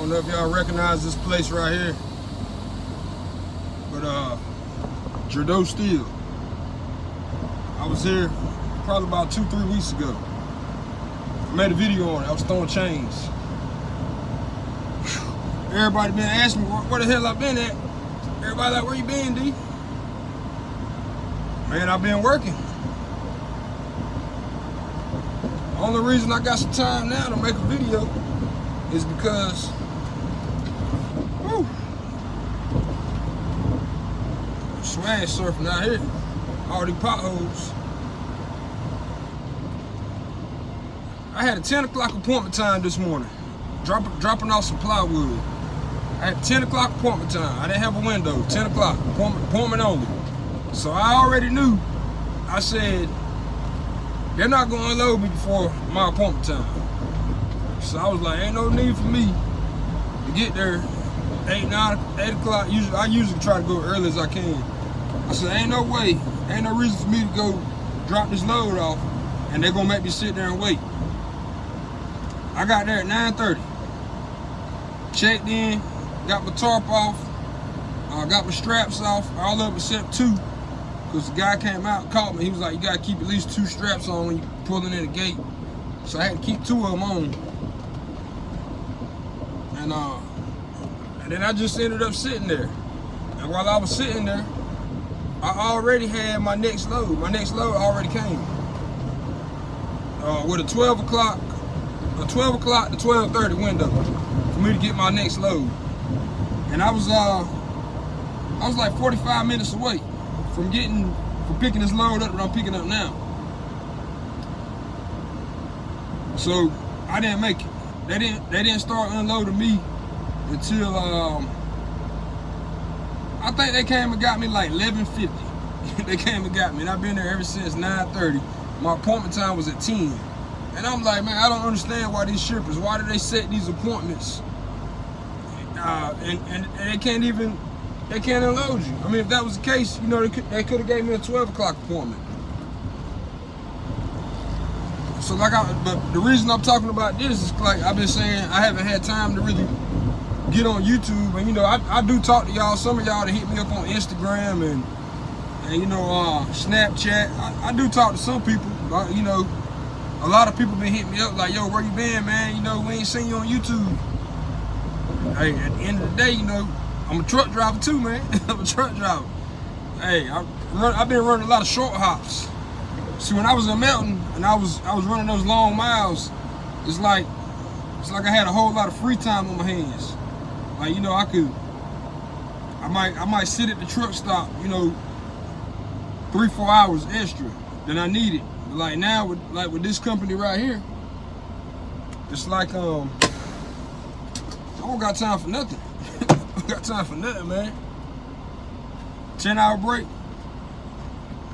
know if y'all recognize this place right here. But uh Gerdau Steel. I was here probably about two, three weeks ago. I made a video on it. I was throwing chains. Everybody been asking me where, where the hell I been at. Everybody like, where you been, D? Man, I've been working. Only reason I got some time now to make a video is because swag surfing out here. All these potholes. I had a 10 o'clock appointment time this morning. Dropping dropping off some plywood. I had 10 o'clock appointment time. I didn't have a window. 10 o'clock, appointment, appointment only. So I already knew. I said, they're not gonna unload me before my appointment time. So I was like, ain't no need for me to get there eight, nine, eight o'clock. Usually, I usually try to go early as I can. I said, ain't no way, ain't no reason for me to go drop this load off, and they're gonna make me sit there and wait. I got there at 9:30. Checked in, got my tarp off, uh, got my straps off, all up except two. Because the guy came out, and called me. He was like, you gotta keep at least two straps on when you pulling in the gate. So I had to keep two of them on. And uh, then I just ended up sitting there. And while I was sitting there, I already had my next load. My next load already came. Uh, with a 12 o'clock, a 12 o'clock to 12:30 window for me to get my next load. And I was uh, I was like 45 minutes away from getting, from picking this load up that I'm picking up now. So I didn't make it. They didn't, they didn't start unloading me until, um, I think they came and got me like 11.50. they came and got me and I've been there ever since 9.30. My appointment time was at 10. And I'm like, man, I don't understand why these shippers, why do they set these appointments? Uh, and, and, and they can't even they can't unload you. I mean, if that was the case, you know, they could, they could have gave me a 12 o'clock appointment. So like I, but the reason I'm talking about this is like I've been saying I haven't had time to really get on YouTube, and you know I, I do talk to y'all. Some of y'all that hit me up on Instagram and and you know uh, Snapchat. I, I, do talk to some people. But, you know, a lot of people been hitting me up like, yo, where you been, man? You know, we ain't seen you on YouTube. Hey, at the end of the day, you know, I'm a truck driver too, man. I'm a truck driver. Hey, I run, I've been running a lot of short hops. See, when I was in Melton and I was I was running those long miles, it's like it's like I had a whole lot of free time on my hands. Like you know, I could I might I might sit at the truck stop, you know, three four hours extra than I needed. But like now with like with this company right here, it's like um I don't got time for nothing I got time for nothing, man. 10 hour break.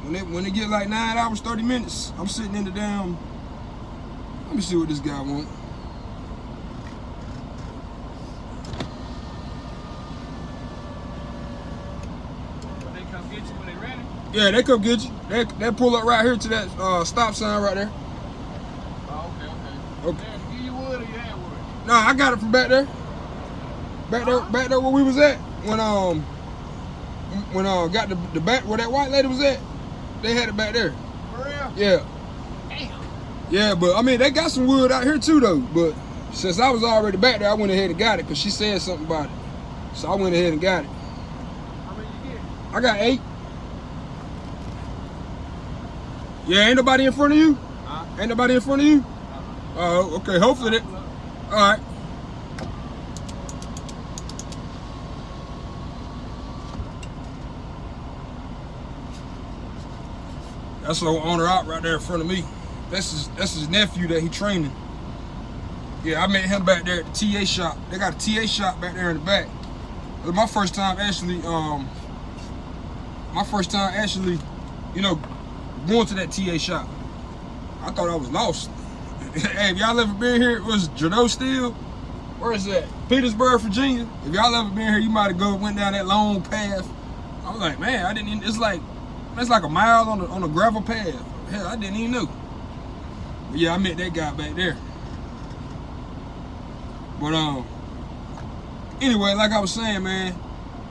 When it when it get like nine hours, 30 minutes, I'm sitting in the damn. Let me see what this guy want. They come get you when they ready? Yeah, they come get you. They, they pull up right here to that uh, stop sign right there. Oh, okay, okay. Okay. Give you wood or you had wood? Nah, I got it from back there. Back there, back there where we was at when um when uh got the the back where that white lady was at, they had it back there. For real? Yeah, Damn. yeah, but I mean they got some wood out here too though. But since I was already back there, I went ahead and got it because she said something about it. So I went ahead and got it. How many you get? I got eight. Yeah, ain't nobody in front of you. Huh? Ain't nobody in front of you. Uh-huh. Oh, okay. Hopefully that. All right. That's the owner out right there in front of me. That's his that's his nephew that he training. Yeah, I met him back there at the TA shop. They got a TA shop back there in the back. It was my first time actually, um, my first time actually, you know, going to that TA shop. I thought I was lost. hey, if y'all ever been here, it was Gerdau Steel. Where is that? Petersburg, Virginia. If y'all ever been here, you might have go went down that long path. I was like, man, I didn't. Even, it's like it's like a mile on a, on a gravel path. Hell, I didn't even know. But yeah, I met that guy back there. But um, anyway, like I was saying, man,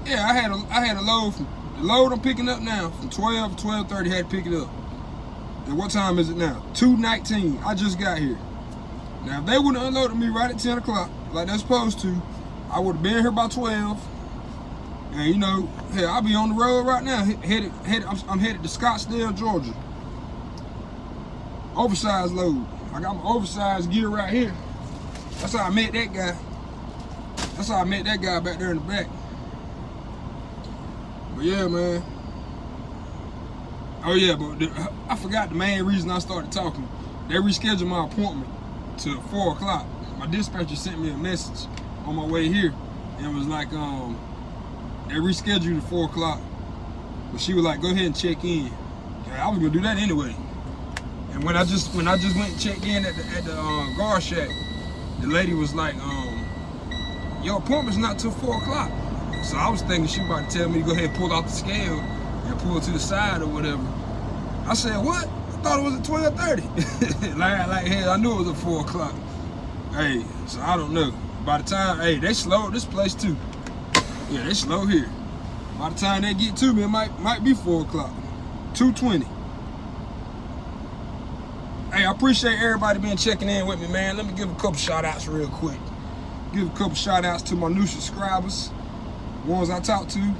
yeah, I had a I had a load from the load I'm picking up now from 12 to 12:30 had to pick it up. And what time is it now? 2:19. I just got here. Now, if they would have unloaded me right at 10 o'clock, like they're supposed to, I would have been here by 12. And you know, hell, I'll be on the road right now, headed, headed, I'm, I'm headed to Scottsdale, Georgia. Oversized load. I got my oversized gear right here. That's how I met that guy. That's how I met that guy back there in the back. But yeah, man. Oh yeah, but the, I forgot the main reason I started talking. They rescheduled my appointment to four o'clock. My dispatcher sent me a message on my way here and was like, um, they rescheduled to four o'clock. But she was like, go ahead and check in. Yeah, I was gonna do that anyway. And when I just when I just went and checked in at the at the uh, guard shack, the lady was like, um, your appointment's not till four o'clock. So I was thinking she was about to tell me to go ahead and pull out the scale and pull to the side or whatever. I said, what? I thought it was at 12.30. like, like, hey, I knew it was at 4 o'clock. Hey, so I don't know. By the time, hey, they slow this place too. Yeah, they slow here. By the time they get to me, it might might be 4 o'clock. 2.20. Hey, I appreciate everybody being checking in with me, man. Let me give a couple shout outs real quick. Give a couple shout outs to my new subscribers. Ones I talked to.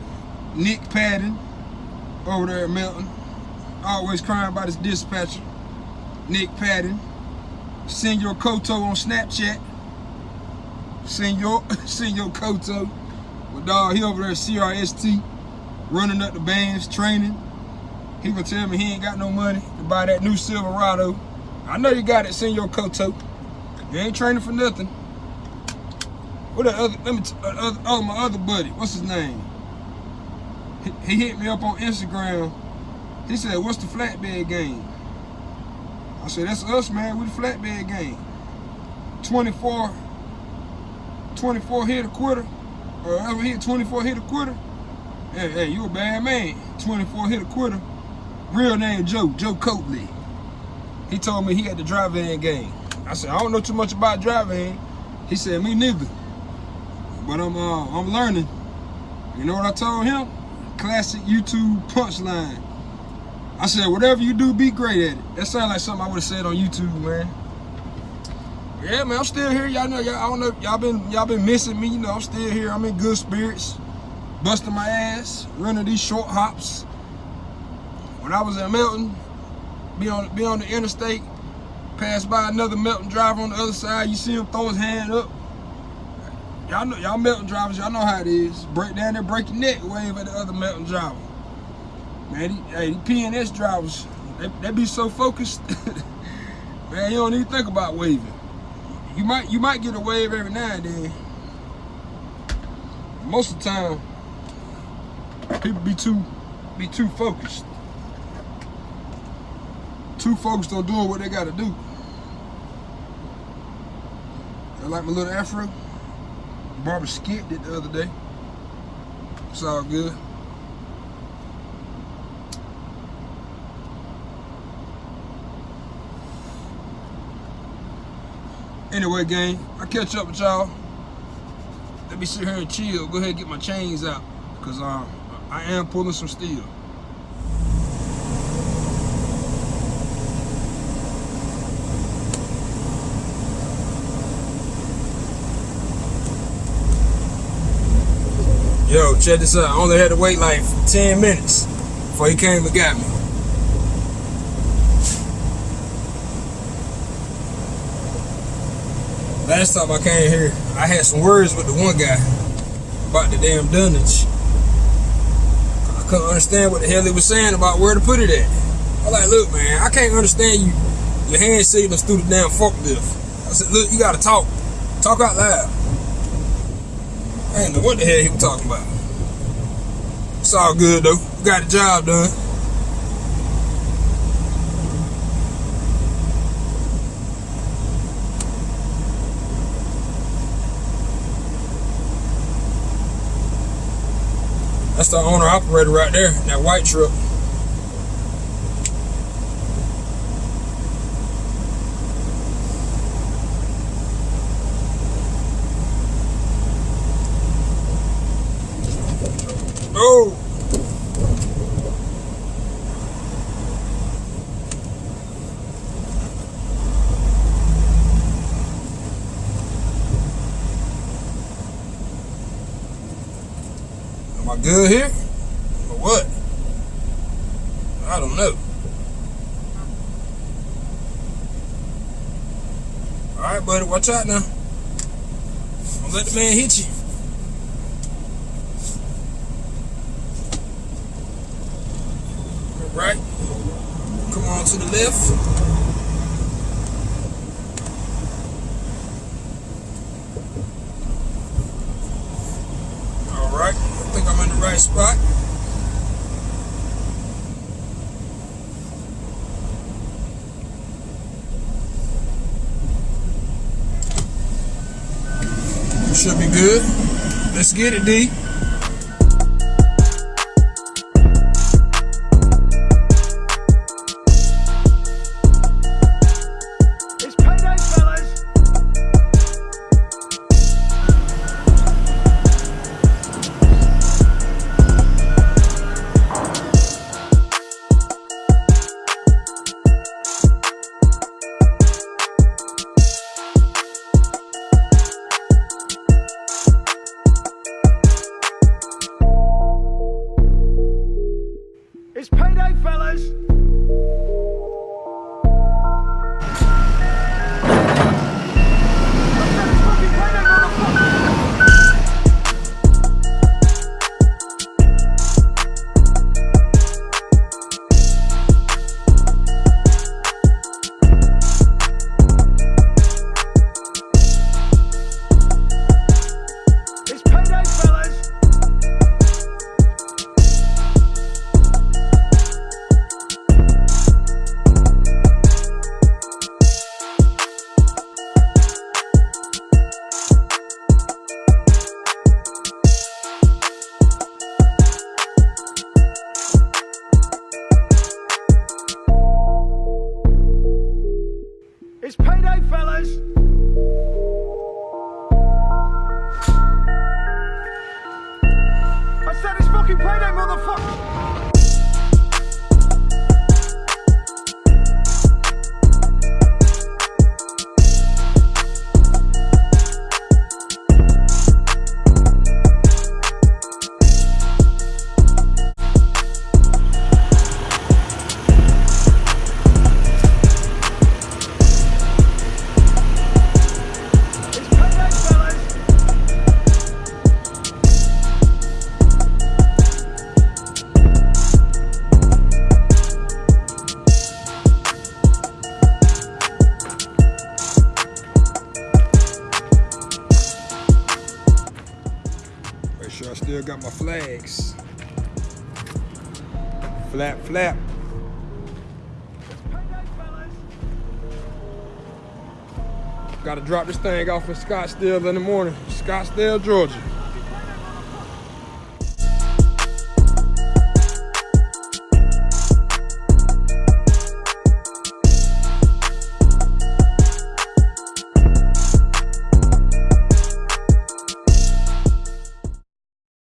Nick Padden over there at Melton. Always crying about his dispatcher. Nick Padden. Senor Koto on Snapchat. Senor, Senor Koto. My dog, he over there at CRST. Running up the bands, training. He gonna tell me he ain't got no money to buy that new Silverado. I know you got it, Senor Koto. You ain't training for nothing. What the other, let me, uh, oh, my other buddy, what's his name? He, hit me up on Instagram. He said, what's the flatbed game? I said, that's us, man, we the flatbed game. 24, 24 hit a quarter, or ever hit 24 hit a quarter. Hey, hey, you a bad man. 24 hit a quarter. Real name Joe, Joe Coatley. He told me he had the drive-in game. I said, I don't know too much about drive-in. He said, me neither. But I'm uh, I'm learning. You know what I told him? Classic YouTube punchline. I said, whatever you do, be great at it. That sounds like something I would have said on YouTube, man. Yeah, man, I'm still here. Y'all know, y'all, know, y'all been y'all been missing me. You know, I'm still here. I'm in good spirits, busting my ass, running these short hops. When I was in Melton, be on be on the interstate, pass by another Melton driver on the other side. You see him throw his hand up. Y'all know, y'all Melton drivers, y'all know how it is. Break down there, break your neck, wave at the other Melton driver. Man, these, hey, PNS drivers, they, they be so focused. man, you don't even think about waving. You might you might get a wave every now and then. Most of the time, people be too be too focused. Too focused on doing what they gotta do. I like my little afro. Barbara skipped it the other day. It's all good. Anyway, gang, I catch up with y'all. Let me sit here and chill. Go ahead and get my chains out. Because um, I am pulling some steel. Yo, check this out. I only had to wait like 10 minutes before he came and got me. Last time I came here, I had some words with the one guy about the damn dunnage. I couldn't understand what the hell he was saying about where to put it at. I'm like, look, man, I can't understand you. Your hand us through the damn forklift. I said, look, you gotta talk. Talk out loud. I didn't know what the hell he was talking about. It's all good though. We got the job done. That's the owner operator right there, that white truck. Oh. Good here? Or what? I don't know. Alright, buddy, watch out now. Don't let the man hit you. Right. Come on to the left. All right. I think I'm in the right spot. Should be good. Let's get it, D. It's payday, fellas. Flap, flap. Gotta drop this thing off in Scottsdale in the morning. Scottsdale, Georgia.